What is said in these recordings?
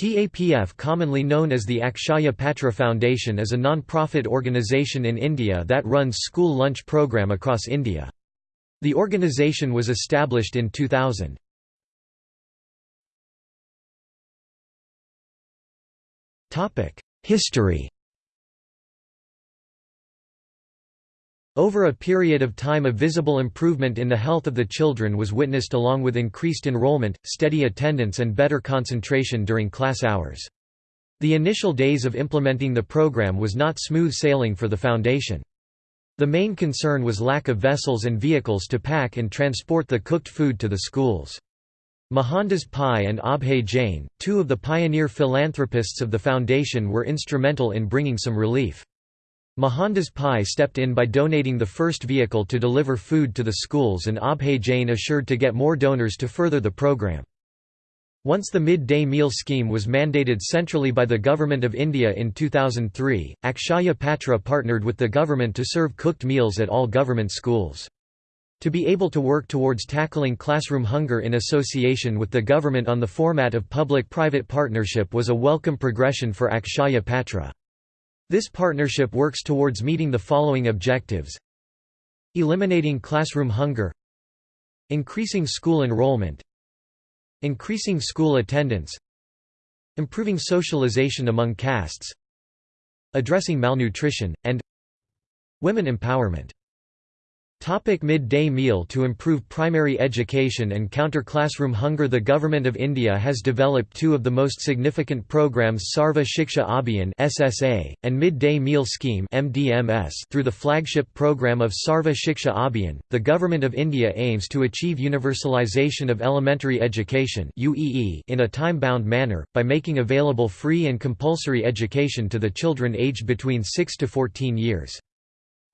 TAPF commonly known as the Akshaya Patra Foundation is a non-profit organization in India that runs school lunch program across India. The organization was established in 2000. History Over a period of time a visible improvement in the health of the children was witnessed along with increased enrollment, steady attendance and better concentration during class hours. The initial days of implementing the program was not smooth sailing for the foundation. The main concern was lack of vessels and vehicles to pack and transport the cooked food to the schools. Mohandas Pai and Abhay Jain, two of the pioneer philanthropists of the foundation were instrumental in bringing some relief. Mohandas Pai stepped in by donating the first vehicle to deliver food to the schools and Abhay Jain assured to get more donors to further the program. Once the mid-day meal scheme was mandated centrally by the Government of India in 2003, Akshaya Patra partnered with the government to serve cooked meals at all government schools. To be able to work towards tackling classroom hunger in association with the government on the format of public-private partnership was a welcome progression for Akshaya Patra. This partnership works towards meeting the following objectives. Eliminating classroom hunger. Increasing school enrollment. Increasing school attendance. Improving socialization among castes. Addressing malnutrition, and Women empowerment Topic Mid-day meal To improve primary education and counter classroom hunger The Government of India has developed two of the most significant programs Sarva Shiksha Abhiyan SSA, and Mid-day Meal Scheme MDMS. Through the flagship program of Sarva Shiksha Abhiyan, the Government of India aims to achieve universalization of elementary education in a time-bound manner, by making available free and compulsory education to the children aged between 6 to 14 years.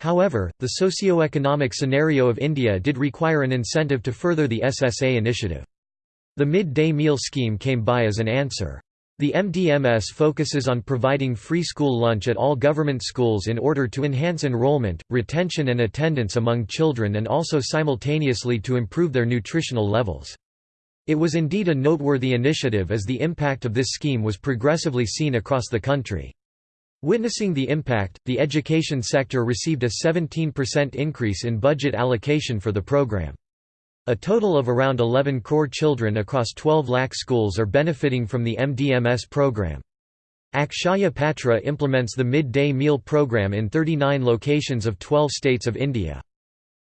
However, the socio-economic scenario of India did require an incentive to further the SSA initiative. The mid-day meal scheme came by as an answer. The MDMS focuses on providing free school lunch at all government schools in order to enhance enrollment, retention and attendance among children and also simultaneously to improve their nutritional levels. It was indeed a noteworthy initiative as the impact of this scheme was progressively seen across the country. Witnessing the impact, the education sector received a 17% increase in budget allocation for the program. A total of around 11 crore children across 12 lakh schools are benefiting from the MDMS program. Akshaya Patra implements the midday meal program in 39 locations of 12 states of India.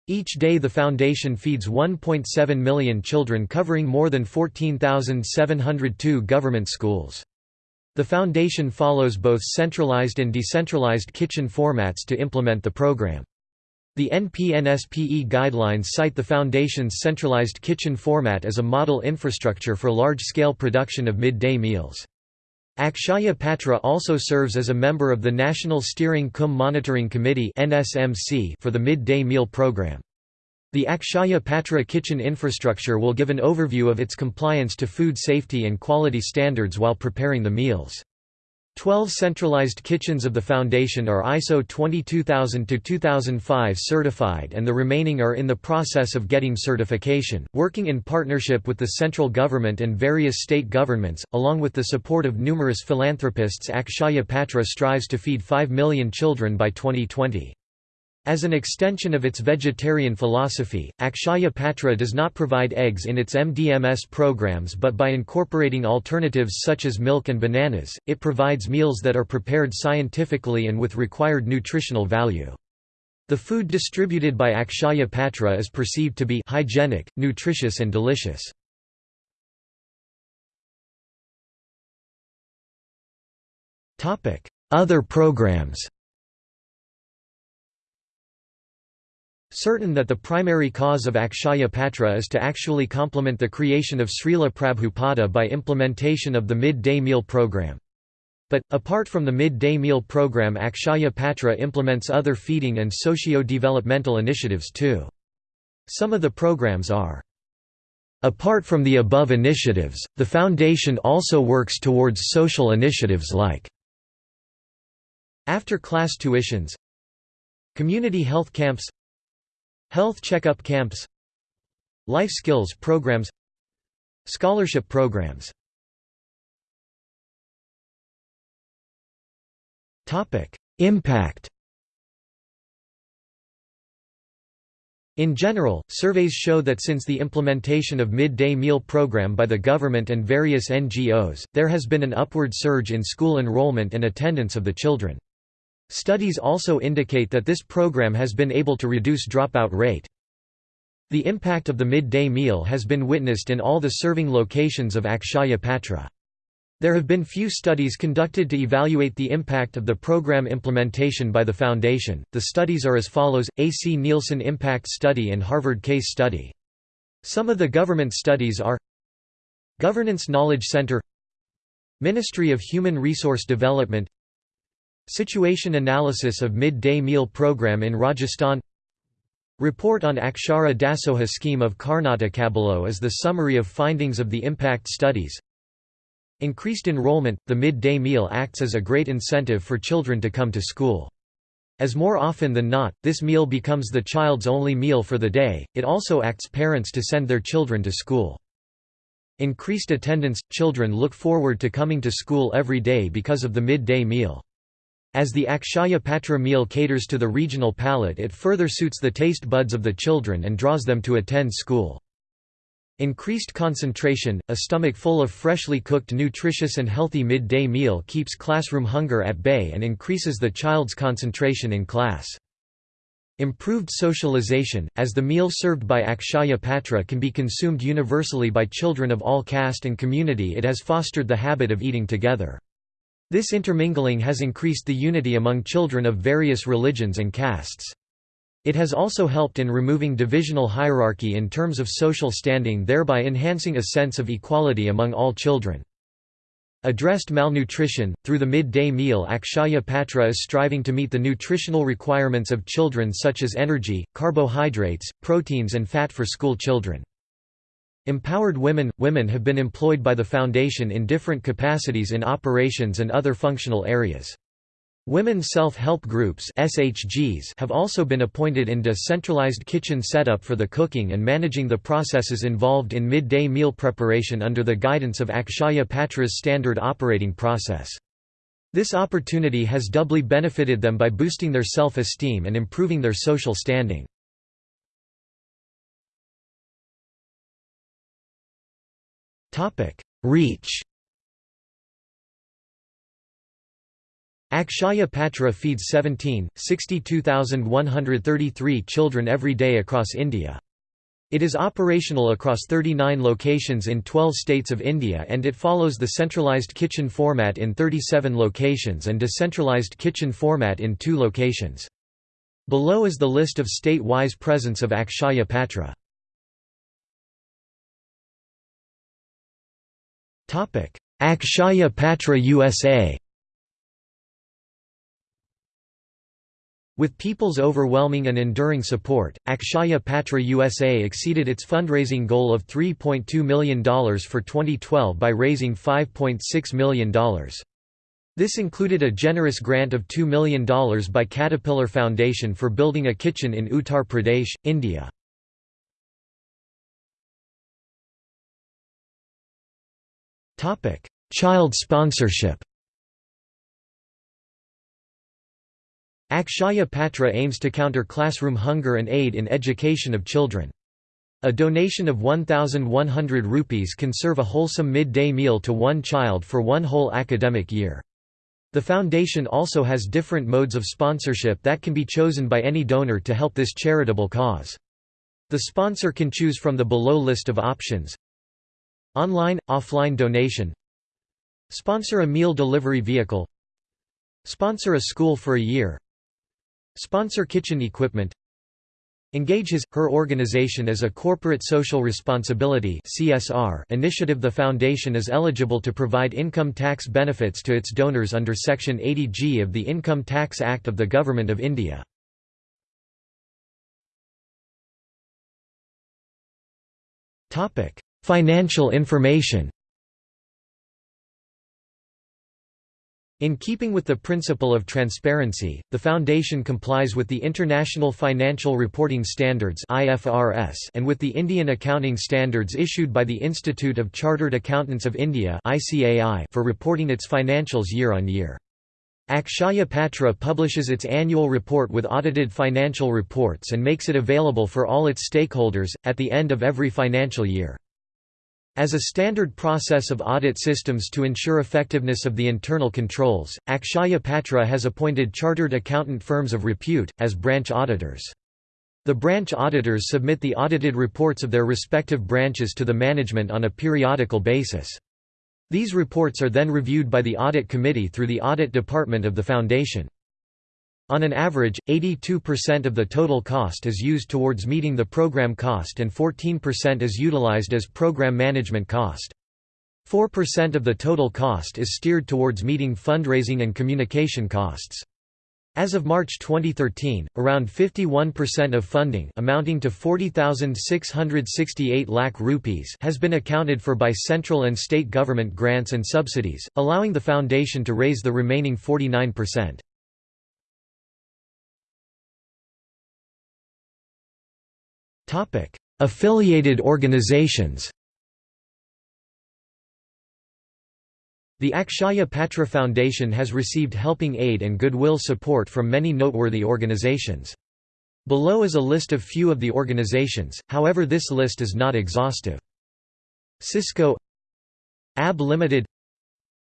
Each day the foundation feeds 1.7 million children covering more than 14,702 government schools. The Foundation follows both centralized and decentralized kitchen formats to implement the program. The NPNSPE guidelines cite the Foundation's centralized kitchen format as a model infrastructure for large-scale production of midday meals. Akshaya Patra also serves as a member of the National Steering Cum Monitoring Committee for the midday meal program. The Akshaya Patra kitchen infrastructure will give an overview of its compliance to food safety and quality standards while preparing the meals. Twelve centralized kitchens of the Foundation are ISO 22000-2005 certified and the remaining are in the process of getting certification, working in partnership with the central government and various state governments, along with the support of numerous philanthropists Akshaya Patra strives to feed 5 million children by 2020. As an extension of its vegetarian philosophy, Akshaya Patra does not provide eggs in its MDMS programs but by incorporating alternatives such as milk and bananas, it provides meals that are prepared scientifically and with required nutritional value. The food distributed by Akshaya Patra is perceived to be hygienic, nutritious and delicious. Other programs Certain that the primary cause of Akshaya Patra is to actually complement the creation of Srila Prabhupada by implementation of the mid-day meal program. But, apart from the mid-day meal program Akshaya Patra implements other feeding and socio-developmental initiatives too. Some of the programs are Apart from the above initiatives, the Foundation also works towards social initiatives like after-class tuitions Community health camps Health checkup camps Life skills programs Scholarship programs Impact In general, surveys show that since the implementation of midday meal program by the government and various NGOs, there has been an upward surge in school enrollment and attendance of the children. Studies also indicate that this program has been able to reduce dropout rate. The impact of the midday meal has been witnessed in all the serving locations of Akshaya Patra. There have been few studies conducted to evaluate the impact of the program implementation by the Foundation. The studies are as follows A. C. Nielsen Impact Study and Harvard Case Study. Some of the government studies are Governance Knowledge Center, Ministry of Human Resource Development, Situation Analysis of Mid-Day Meal Program in Rajasthan, Report on Akshara Dasoha Scheme of Karnataka. Below is the summary of findings of the impact studies. Increased enrollment – The midday meal acts as a great incentive for children to come to school. As more often than not, this meal becomes the child's only meal for the day, it also acts parents to send their children to school. Increased attendance – Children look forward to coming to school every day because of the midday meal. As the Akshaya Patra meal caters to the regional palate it further suits the taste buds of the children and draws them to attend school. Increased concentration, a stomach full of freshly cooked nutritious and healthy midday meal keeps classroom hunger at bay and increases the child's concentration in class. Improved socialization, as the meal served by Akshaya Patra can be consumed universally by children of all caste and community it has fostered the habit of eating together. This intermingling has increased the unity among children of various religions and castes. It has also helped in removing divisional hierarchy in terms of social standing thereby enhancing a sense of equality among all children. Addressed malnutrition, through the midday meal Akshaya Patra is striving to meet the nutritional requirements of children such as energy, carbohydrates, proteins and fat for school children. Empowered women – Women have been employed by the Foundation in different capacities in operations and other functional areas. Women self-help groups SHGs have also been appointed in decentralized kitchen setup for the cooking and managing the processes involved in midday meal preparation under the guidance of Akshaya Patra's standard operating process. This opportunity has doubly benefited them by boosting their self-esteem and improving their social standing. Reach Akshaya Patra feeds 17, 62,133 children every day across India. It is operational across 39 locations in 12 states of India and it follows the centralized kitchen format in 37 locations and decentralized kitchen format in 2 locations. Below is the list of state-wise presence of Akshaya Patra. Akshaya Patra USA With people's overwhelming and enduring support, Akshaya Patra USA exceeded its fundraising goal of $3.2 million for 2012 by raising $5.6 million. This included a generous grant of $2 million by Caterpillar Foundation for building a kitchen in Uttar Pradesh, India. Child sponsorship Akshaya Patra aims to counter classroom hunger and aid in education of children. A donation of 1,100 rupees can serve a wholesome midday meal to one child for one whole academic year. The foundation also has different modes of sponsorship that can be chosen by any donor to help this charitable cause. The sponsor can choose from the below list of options Online, offline donation. Sponsor a meal delivery vehicle. Sponsor a school for a year. Sponsor kitchen equipment. Engage his, her organization as a corporate social responsibility CSR initiative. The foundation is eligible to provide income tax benefits to its donors under Section 80G of the Income Tax Act of the Government of India. Financial information In keeping with the principle of transparency, the Foundation complies with the International Financial Reporting Standards IFRS and with the Indian accounting standards issued by the Institute of Chartered Accountants of India for reporting its financials year on year. Akshaya Patra publishes its annual report with audited financial reports and makes it available for all its stakeholders, at the end of every financial year. As a standard process of audit systems to ensure effectiveness of the internal controls, Akshaya Patra has appointed chartered accountant firms of repute, as branch auditors. The branch auditors submit the audited reports of their respective branches to the management on a periodical basis. These reports are then reviewed by the Audit Committee through the Audit Department of the Foundation. On an average, 82% of the total cost is used towards meeting the program cost and 14% is utilized as program management cost. 4% of the total cost is steered towards meeting fundraising and communication costs. As of March 2013, around 51% of funding amounting to 40,668 lakh rupees has been accounted for by central and state government grants and subsidies, allowing the foundation to raise the remaining 49%. Affiliated organizations The Akshaya Patra Foundation has received helping aid and goodwill support from many noteworthy organizations. Below is a list of few of the organizations, however this list is not exhaustive. Cisco AB Limited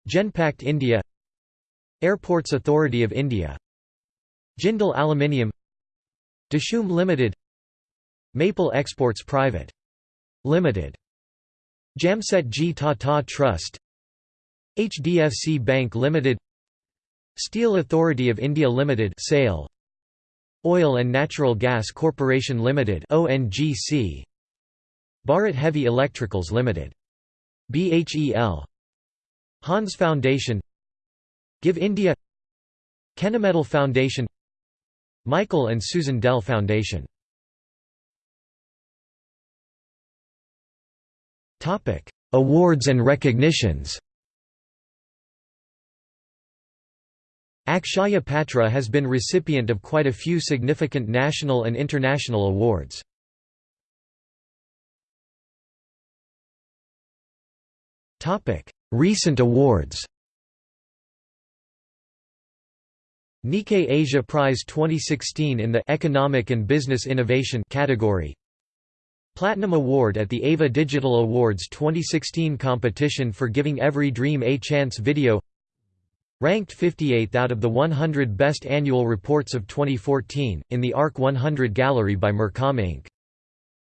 Genpact India Airports Authority of India Jindal Aluminium Dishoom Limited Maple Exports Private. Limited. Jamsetji Tata Trust. HDFC Bank Limited. Steel Authority of India Limited SAIL. Oil and Natural Gas Corporation Limited ONGC Bharat Heavy Electricals Limited. BHEL Hans Foundation. Give India. Kennametal Foundation. Michael and Susan Dell Foundation Awards and recognitions. Akshaya Patra has been recipient of quite a few significant national and international awards. Topic: Recent awards. Nikkei Asia Prize 2016 in the Economic and Business Innovation category Platinum Award at the AVA Digital Awards 2016 competition for giving every dream a chance video Ranked 58th out of the 100 Best Annual Reports of 2014, in the ARC 100 Gallery by MerComm Inc.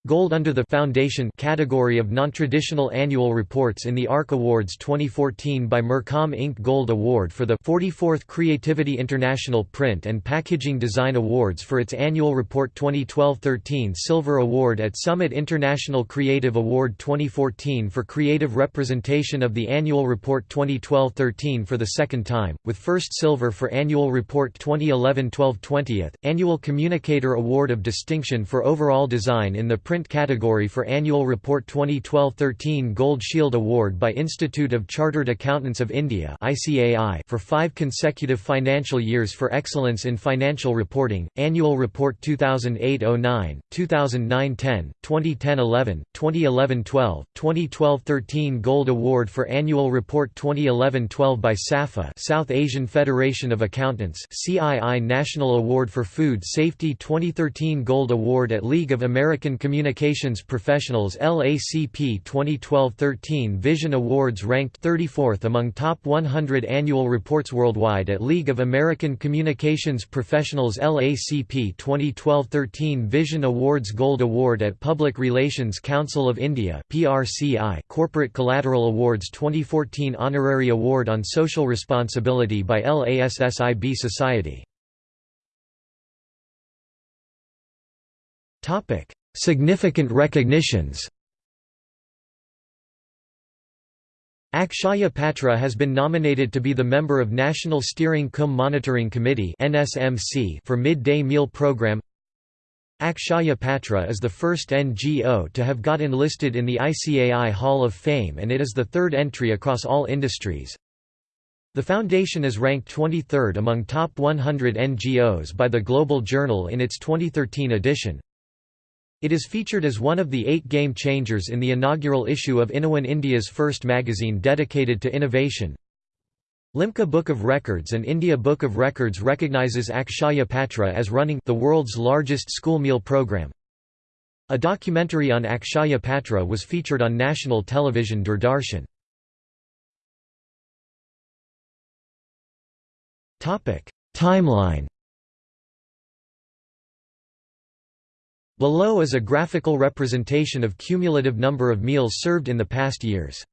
Gold under the Foundation category of non-traditional annual reports in the ARC Awards 2014 by MerComm Inc. Gold Award for the 44th Creativity International Print and Packaging Design Awards for its annual report 2012-13 Silver Award at Summit International Creative Award 2014 for creative representation of the annual report 2012-13 for the second time, with first silver for annual report 2011-12 20th, Annual Communicator Award of Distinction for overall design in the print category for Annual Report 2012-13 Gold Shield Award by Institute of Chartered Accountants of India for five consecutive financial years for excellence in financial reporting, Annual Report 2008-09, 2009-10, 2010-11, 2011-12, 2012-13 Gold Award for Annual Report 2011-12 by SAFA South Asian Federation of Accountants CII National Award for Food Safety 2013 Gold Award at League of American Community Communications Professionals LACP 2012-13 Vision Awards ranked 34th among top 100 annual reports worldwide at League of American Communications Professionals LACP 2012-13 Vision Awards Gold Award at Public Relations Council of India PRCI Corporate Collateral Awards 2014 Honorary Award on Social Responsibility by LASSIB Society. Topic Significant recognitions Akshaya Patra has been nominated to be the member of National Steering Cum Monitoring Committee for Midday Meal Program Akshaya Patra is the first NGO to have got enlisted in the ICAI Hall of Fame and it is the third entry across all industries. The foundation is ranked 23rd among top 100 NGOs by the Global Journal in its 2013 edition. It is featured as one of the eight game changers in the inaugural issue of Innowin India's first magazine dedicated to innovation. Limca Book of Records and India Book of Records recognizes Akshaya Patra as running the world's largest school meal program. A documentary on Akshaya Patra was featured on national television Doordarshan. Timeline Below is a graphical representation of cumulative number of meals served in the past years.